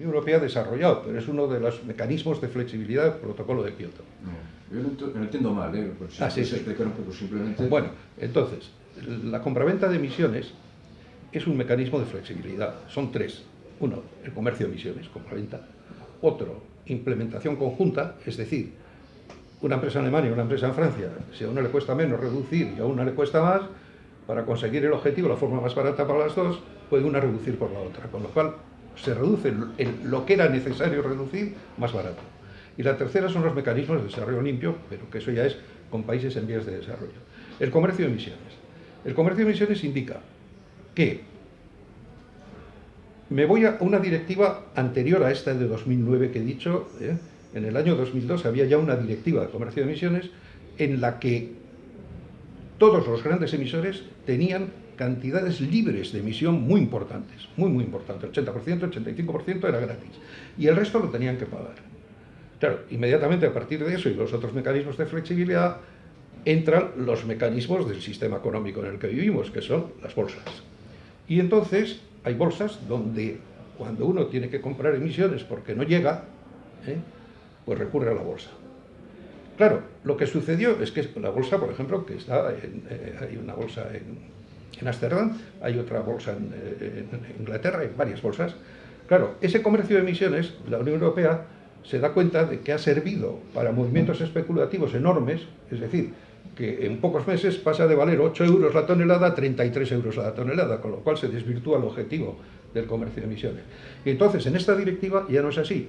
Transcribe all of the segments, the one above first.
Unión Europea ha desarrollado, pero es uno de los mecanismos de flexibilidad del protocolo de Kioto. No, yo lo entiendo mal, ¿eh? Si Ah, sí, sí. un poco simplemente. Bueno, entonces, la compraventa de emisiones es un mecanismo de flexibilidad. Son tres. Uno, el comercio de emisiones, compraventa. Otro, implementación conjunta, es decir, una empresa en Alemania y una empresa en Francia, si a una le cuesta menos reducir y a una le cuesta más, para conseguir el objetivo, la forma más barata para las dos, puede una reducir por la otra, con lo cual se reduce lo que era necesario reducir más barato. Y la tercera son los mecanismos de desarrollo limpio, pero que eso ya es con países en vías de desarrollo. El comercio de emisiones. El comercio de emisiones indica que me voy a una directiva anterior a esta de 2009 que he dicho, ¿eh? en el año 2002 había ya una directiva de comercio de emisiones en la que todos los grandes emisores tenían cantidades libres de emisión muy importantes, muy muy importantes, 80%, 85% era gratis, y el resto lo tenían que pagar. Claro, inmediatamente a partir de eso y los otros mecanismos de flexibilidad entran los mecanismos del sistema económico en el que vivimos, que son las bolsas. Y entonces hay bolsas donde cuando uno tiene que comprar emisiones porque no llega, ¿eh? pues recurre a la bolsa. Claro, lo que sucedió es que la bolsa, por ejemplo, que está en, eh, hay una bolsa en, en Ámsterdam, hay otra bolsa en, eh, en Inglaterra, hay varias bolsas. Claro, ese comercio de emisiones, la Unión Europea se da cuenta de que ha servido para movimientos especulativos enormes, es decir, que en pocos meses pasa de valer 8 euros la tonelada a 33 euros la tonelada, con lo cual se desvirtúa el objetivo del comercio de emisiones. Y entonces, en esta directiva ya no es así.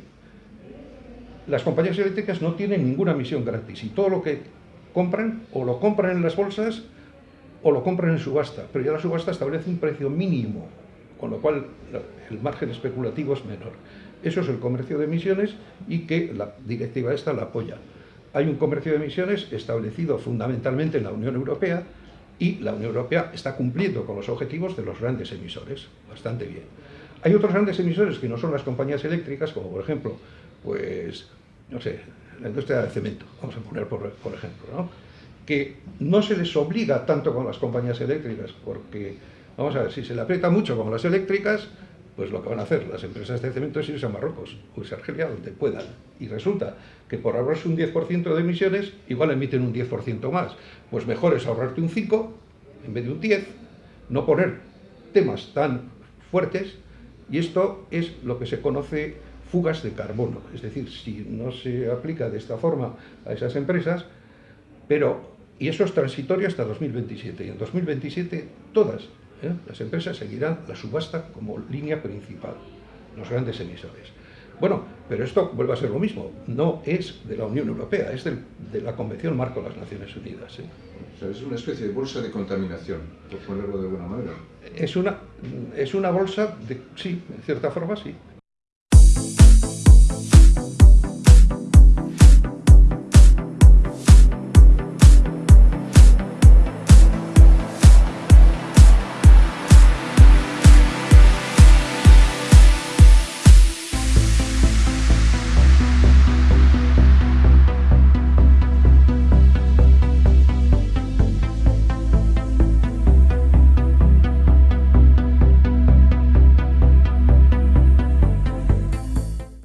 Las compañías eléctricas no tienen ninguna emisión gratis y todo lo que compran o lo compran en las bolsas o lo compran en subasta, pero ya la subasta establece un precio mínimo, con lo cual el margen especulativo es menor. Eso es el comercio de emisiones y que la directiva esta la apoya. Hay un comercio de emisiones establecido fundamentalmente en la Unión Europea y la Unión Europea está cumpliendo con los objetivos de los grandes emisores, bastante bien. Hay otros grandes emisores que no son las compañías eléctricas, como por ejemplo, pues, no sé, la industria del cemento, vamos a poner por, por ejemplo, ¿no? Que no se les obliga tanto con las compañías eléctricas, porque, vamos a ver, si se le aprieta mucho con las eléctricas, pues lo que van a hacer las empresas de cemento es irse a Marruecos o irse a Argelia, donde puedan. Y resulta que por ahorrarse un 10% de emisiones, igual emiten un 10% más. Pues mejor es ahorrarte un 5 en vez de un 10, no poner temas tan fuertes, y esto es lo que se conoce fugas de carbono. Es decir, si no se aplica de esta forma a esas empresas, pero, y eso es transitorio hasta 2027. Y en 2027 todas ¿eh? las empresas seguirán la subasta como línea principal, los grandes emisores. Bueno, pero esto vuelve a ser lo mismo. No es de la Unión Europea, es del- de la Convención Marco de las Naciones Unidas. ¿eh? O sea, es una especie de bolsa de contaminación, por ponerlo de alguna manera. Es una, es una bolsa, de, sí, en cierta forma sí.